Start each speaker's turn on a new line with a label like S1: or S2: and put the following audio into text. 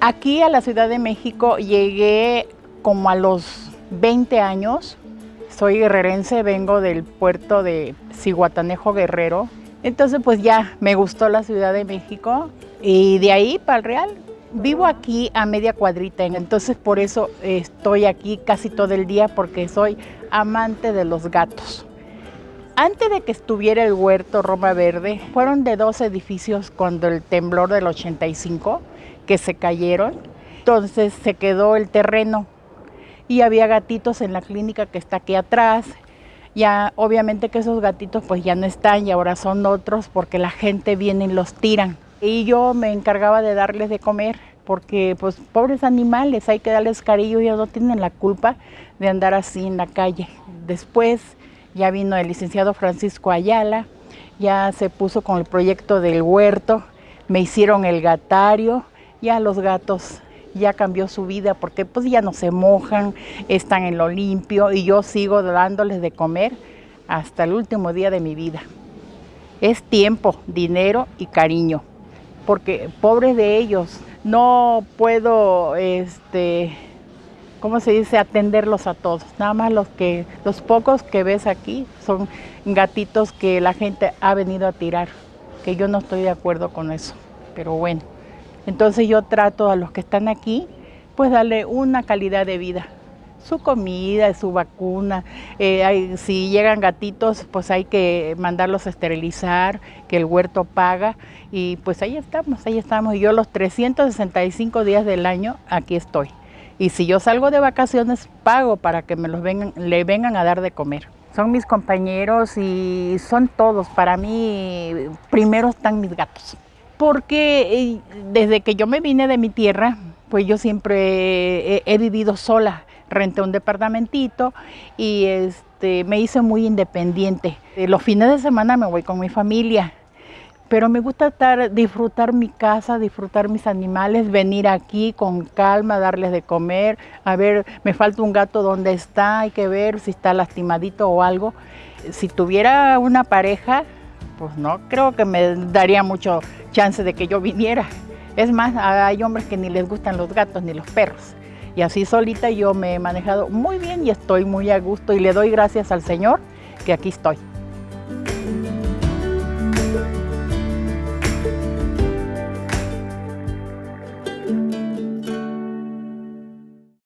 S1: Aquí a la Ciudad de México llegué como a los 20 años. Soy guerrerense, vengo del puerto de Cihuatanejo Guerrero. Entonces pues ya me gustó la Ciudad de México y de ahí para el Real. Vivo aquí a media cuadrita, entonces por eso estoy aquí casi todo el día porque soy amante de los gatos. Antes de que estuviera el huerto Roma Verde, fueron de dos edificios cuando el temblor del 85 que se cayeron. Entonces se quedó el terreno y había gatitos en la clínica que está aquí atrás. Ya obviamente que esos gatitos pues ya no están y ahora son otros porque la gente viene y los tiran. Y yo me encargaba de darles de comer porque pues pobres animales, hay que darles cariño, ellos no tienen la culpa de andar así en la calle. Después ya vino el licenciado Francisco Ayala, ya se puso con el proyecto del huerto, me hicieron el gatario, ya los gatos ya cambió su vida porque pues ya no se mojan, están en lo limpio y yo sigo dándoles de comer hasta el último día de mi vida. Es tiempo, dinero y cariño, porque pobres de ellos, no puedo, este, ¿cómo se dice?, atenderlos a todos. Nada más los, que, los pocos que ves aquí son gatitos que la gente ha venido a tirar, que yo no estoy de acuerdo con eso, pero bueno. Entonces yo trato a los que están aquí, pues darle una calidad de vida. Su comida, su vacuna, eh, si llegan gatitos, pues hay que mandarlos a esterilizar, que el huerto paga. Y pues ahí estamos, ahí estamos. Y yo los 365 días del año aquí estoy. Y si yo salgo de vacaciones, pago para que me los vengan, le vengan a dar de comer. Son mis compañeros y son todos. Para mí, primero están mis gatos porque eh, desde que yo me vine de mi tierra, pues yo siempre he, vivido sola, renté un departamentito y este, me hice muy independiente. Eh, los fines de semana me voy con mi familia, pero me gusta estar, disfrutar mi casa, disfrutar mis animales, venir aquí con calma, darles de comer, a ver, me falta un gato donde está, hay que ver si está lastimadito o algo. Si tuviera una pareja, pues no creo que me daría mucho chance de que yo viniera. Es más, hay hombres que ni les gustan los gatos ni los perros. Y así solita yo me he manejado muy bien y estoy muy a gusto y le doy gracias al Señor que aquí estoy.